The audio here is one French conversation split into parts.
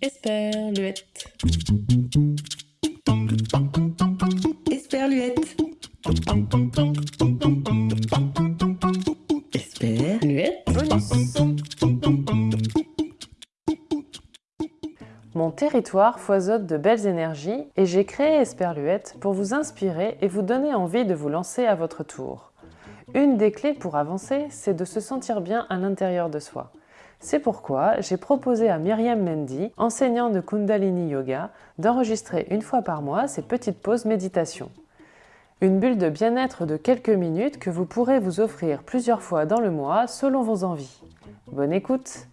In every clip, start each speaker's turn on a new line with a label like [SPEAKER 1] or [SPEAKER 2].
[SPEAKER 1] Esperluette. Esperluette. Esperluette.
[SPEAKER 2] Mon territoire foisonne de belles énergies et j'ai créé Esperluette pour vous inspirer et vous donner envie de vous lancer à votre tour. Une des clés pour avancer, c'est de se sentir bien à l'intérieur de soi. C'est pourquoi j'ai proposé à Myriam Mendy, enseignante de Kundalini Yoga, d'enregistrer une fois par mois ces petites pauses méditation. Une bulle de bien-être de quelques minutes que vous pourrez vous offrir plusieurs fois dans le mois selon vos envies. Bonne écoute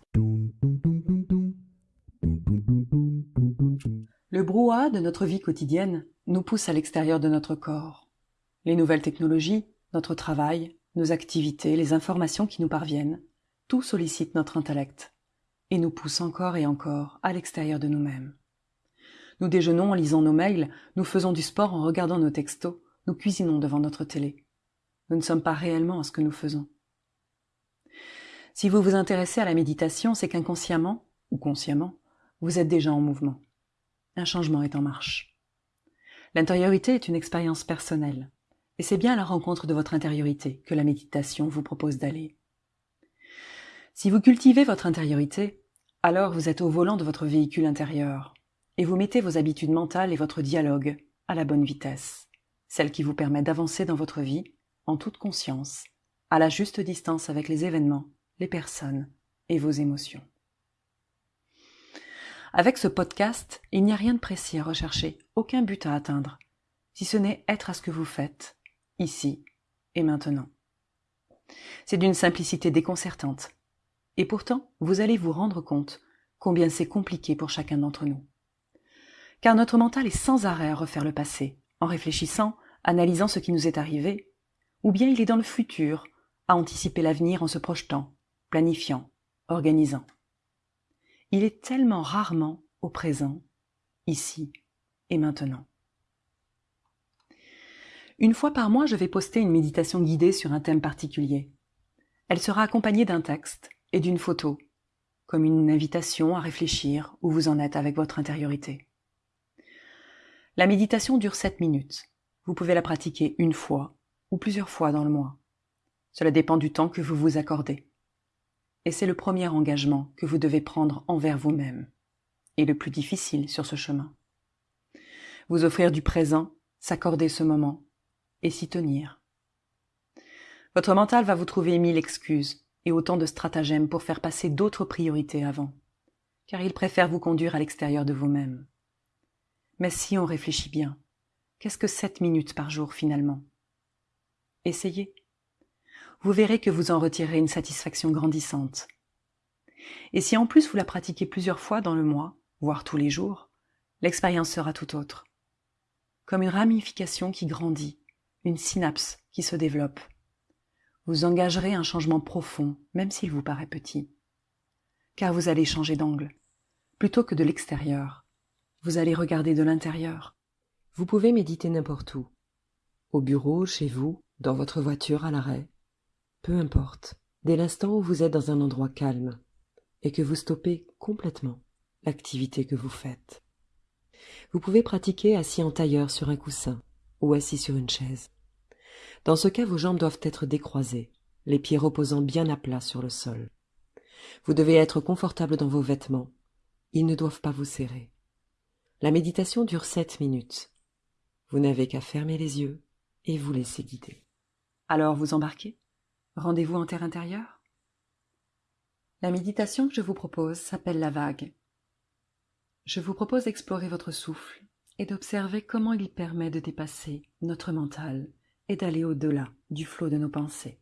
[SPEAKER 3] Le brouhaha de notre vie quotidienne nous pousse à l'extérieur de notre corps. Les nouvelles technologies, notre travail, nos activités, les informations qui nous parviennent, tout sollicite notre intellect et nous pousse encore et encore à l'extérieur de nous-mêmes. Nous déjeunons en lisant nos mails, nous faisons du sport en regardant nos textos, nous cuisinons devant notre télé. Nous ne sommes pas réellement à ce que nous faisons. Si vous vous intéressez à la méditation, c'est qu'inconsciemment, ou consciemment, vous êtes déjà en mouvement. Un changement est en marche. L'intériorité est une expérience personnelle, et c'est bien à la rencontre de votre intériorité que la méditation vous propose d'aller. Si vous cultivez votre intériorité, alors vous êtes au volant de votre véhicule intérieur, et vous mettez vos habitudes mentales et votre dialogue à la bonne vitesse, celle qui vous permet d'avancer dans votre vie en toute conscience, à la juste distance avec les événements, les personnes et vos émotions. Avec ce podcast, il n'y a rien de précis à rechercher, aucun but à atteindre, si ce n'est être à ce que vous faites, ici et maintenant. C'est d'une simplicité déconcertante, et pourtant, vous allez vous rendre compte combien c'est compliqué pour chacun d'entre nous. Car notre mental est sans arrêt à refaire le passé, en réfléchissant, analysant ce qui nous est arrivé, ou bien il est dans le futur, à anticiper l'avenir en se projetant, planifiant, organisant. Il est tellement rarement au présent, ici et maintenant. Une fois par mois, je vais poster une méditation guidée sur un thème particulier. Elle sera accompagnée d'un texte et d'une photo, comme une invitation à réfléchir où vous en êtes avec votre intériorité. La méditation dure 7 minutes. Vous pouvez la pratiquer une fois ou plusieurs fois dans le mois. Cela dépend du temps que vous vous accordez. Et c'est le premier engagement que vous devez prendre envers vous-même, et le plus difficile sur ce chemin. Vous offrir du présent, s'accorder ce moment, et s'y tenir. Votre mental va vous trouver mille excuses, et autant de stratagèmes pour faire passer d'autres priorités avant, car il préfère vous conduire à l'extérieur de vous-même. Mais si on réfléchit bien, qu'est-ce que sept minutes par jour finalement? Essayez. Vous verrez que vous en retirez une satisfaction grandissante. Et si en plus vous la pratiquez plusieurs fois dans le mois, voire tous les jours, l'expérience sera tout autre. Comme une ramification qui grandit, une synapse qui se développe, vous engagerez un changement profond, même s'il vous paraît petit. Car vous allez changer d'angle. Plutôt que de l'extérieur, vous allez regarder de l'intérieur. Vous pouvez méditer n'importe où. Au bureau, chez vous, dans votre voiture à l'arrêt. Peu importe, dès l'instant où vous êtes dans un endroit calme et que vous stoppez complètement l'activité que vous faites. Vous pouvez pratiquer assis en tailleur sur un coussin ou assis sur une chaise. Dans ce cas, vos jambes doivent être décroisées, les pieds reposant bien à plat sur le sol. Vous devez être confortable dans vos vêtements. Ils ne doivent pas vous serrer. La méditation dure sept minutes. Vous n'avez qu'à fermer les yeux et vous laisser guider. Alors vous embarquez? Rendez-vous en terre intérieure? La méditation que je vous propose s'appelle la vague. Je vous propose d'explorer votre souffle et d'observer comment il permet de dépasser notre mental et d'aller au-delà du flot de nos pensées.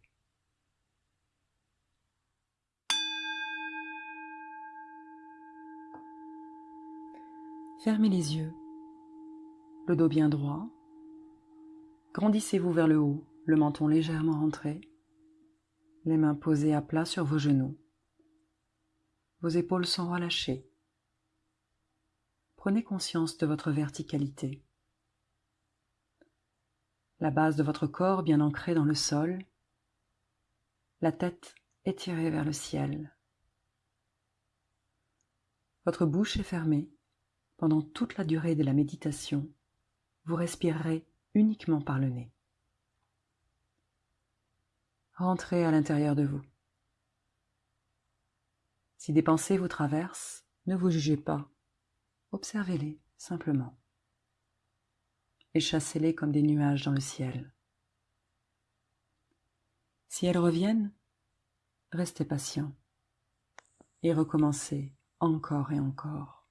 [SPEAKER 3] Fermez les yeux, le dos bien droit. Grandissez-vous vers le haut, le menton légèrement rentré, les mains posées à plat sur vos genoux. Vos épaules sont relâchées. Prenez conscience de votre verticalité la base de votre corps bien ancrée dans le sol, la tête étirée vers le ciel. Votre bouche est fermée. Pendant toute la durée de la méditation, vous respirerez uniquement par le nez. Rentrez à l'intérieur de vous. Si des pensées vous traversent, ne vous jugez pas. Observez-les simplement. Et chassez-les comme des nuages dans le ciel. Si elles reviennent, restez patient et recommencez encore et encore,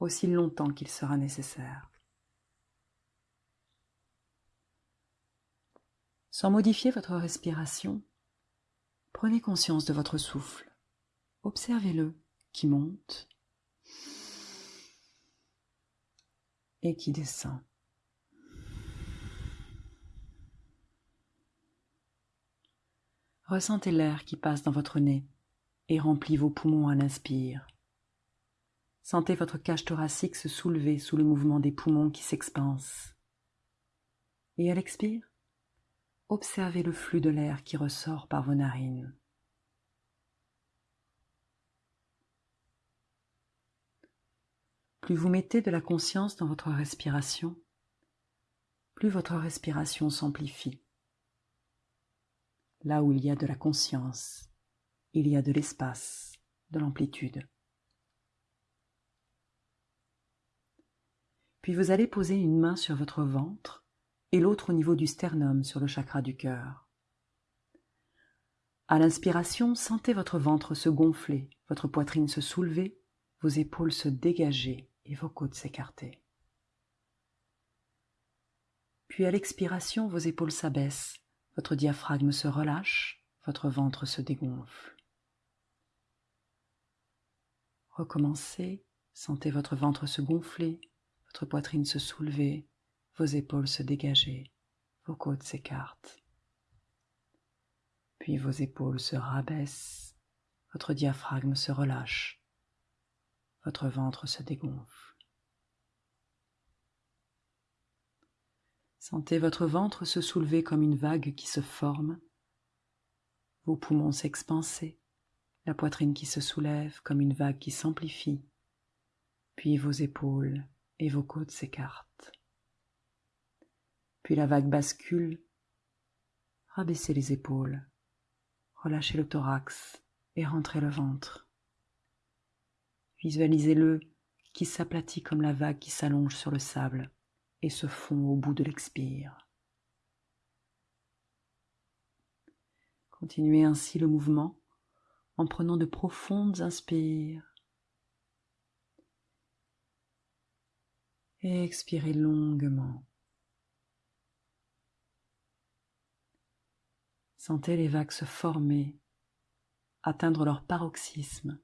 [SPEAKER 3] aussi longtemps qu'il sera nécessaire. Sans modifier votre respiration, prenez conscience de votre souffle. Observez-le qui monte et qui descend. Ressentez l'air qui passe dans votre nez et remplit vos poumons à l'inspire. Sentez votre cage thoracique se soulever sous le mouvement des poumons qui s'expansent. Et à l'expire, observez le flux de l'air qui ressort par vos narines. Plus vous mettez de la conscience dans votre respiration, plus votre respiration s'amplifie. Là où il y a de la conscience, il y a de l'espace, de l'amplitude. Puis vous allez poser une main sur votre ventre et l'autre au niveau du sternum sur le chakra du cœur. À l'inspiration, sentez votre ventre se gonfler, votre poitrine se soulever, vos épaules se dégager et vos côtes s'écarter. Puis à l'expiration, vos épaules s'abaissent, votre diaphragme se relâche, votre ventre se dégonfle. Recommencez, sentez votre ventre se gonfler, votre poitrine se soulever, vos épaules se dégager, vos côtes s'écartent. Puis vos épaules se rabaissent, votre diaphragme se relâche, votre ventre se dégonfle. Sentez votre ventre se soulever comme une vague qui se forme, vos poumons s'expanser, la poitrine qui se soulève comme une vague qui s'amplifie, puis vos épaules et vos côtes s'écartent. Puis la vague bascule, rabaissez les épaules, relâchez le thorax et rentrez le ventre. Visualisez-le qui s'aplatit comme la vague qui s'allonge sur le sable et se fond au bout de l'expire. Continuez ainsi le mouvement en prenant de profondes inspires et expirez longuement. Sentez les vagues se former, atteindre leur paroxysme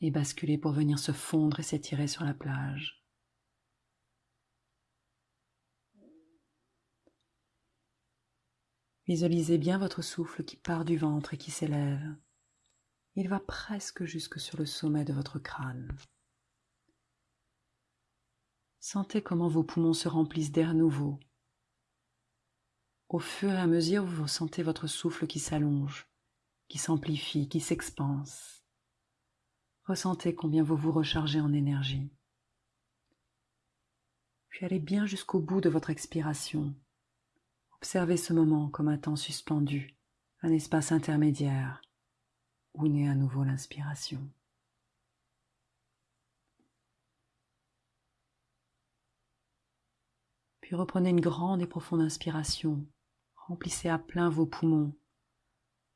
[SPEAKER 3] et basculer pour venir se fondre et s'étirer sur la plage. Visualisez bien votre souffle qui part du ventre et qui s'élève. Il va presque jusque sur le sommet de votre crâne. Sentez comment vos poumons se remplissent d'air nouveau. Au fur et à mesure, vous sentez votre souffle qui s'allonge, qui s'amplifie, qui s'expanse. Ressentez combien vous vous rechargez en énergie. Puis allez bien jusqu'au bout de votre expiration Observez ce moment comme un temps suspendu, un espace intermédiaire, où naît à nouveau l'inspiration. Puis reprenez une grande et profonde inspiration, remplissez à plein vos poumons,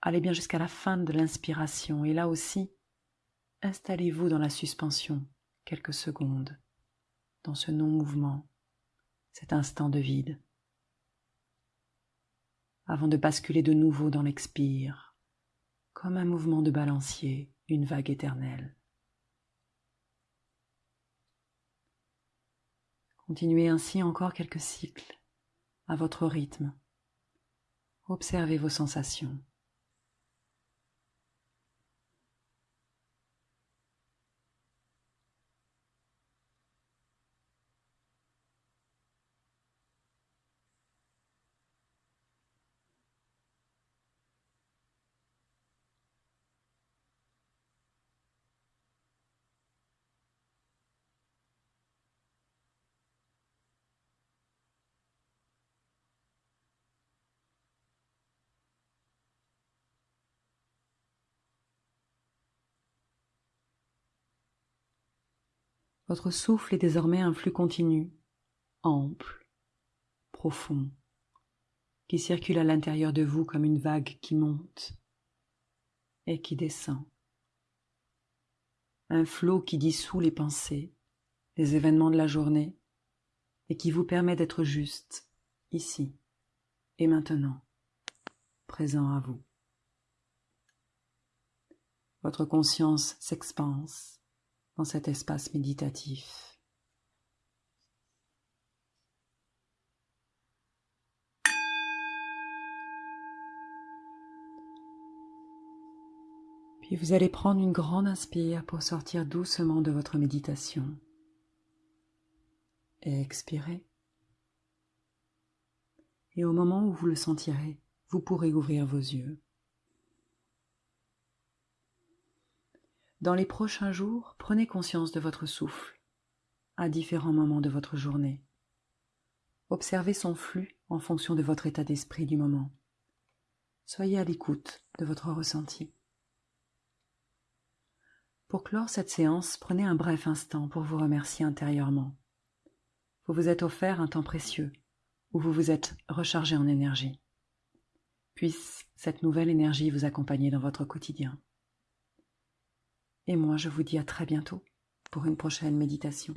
[SPEAKER 3] allez bien jusqu'à la fin de l'inspiration, et là aussi, installez-vous dans la suspension quelques secondes, dans ce non-mouvement, cet instant de vide avant de basculer de nouveau dans l'expire, comme un mouvement de balancier, une vague éternelle. Continuez ainsi encore quelques cycles, à votre rythme. Observez vos sensations. Votre souffle est désormais un flux continu, ample, profond, qui circule à l'intérieur de vous comme une vague qui monte et qui descend. Un flot qui dissout les pensées, les événements de la journée et qui vous permet d'être juste ici et maintenant, présent à vous. Votre conscience s'expanse dans cet espace méditatif. Puis vous allez prendre une grande inspire pour sortir doucement de votre méditation. Et expirer. Et au moment où vous le sentirez, vous pourrez ouvrir vos yeux. Dans les prochains jours, prenez conscience de votre souffle à différents moments de votre journée. Observez son flux en fonction de votre état d'esprit du moment. Soyez à l'écoute de votre ressenti. Pour clore cette séance, prenez un bref instant pour vous remercier intérieurement. Vous vous êtes offert un temps précieux où vous vous êtes rechargé en énergie. Puisse cette nouvelle énergie vous accompagner dans votre quotidien. Et moi, je vous dis à très bientôt pour une prochaine méditation.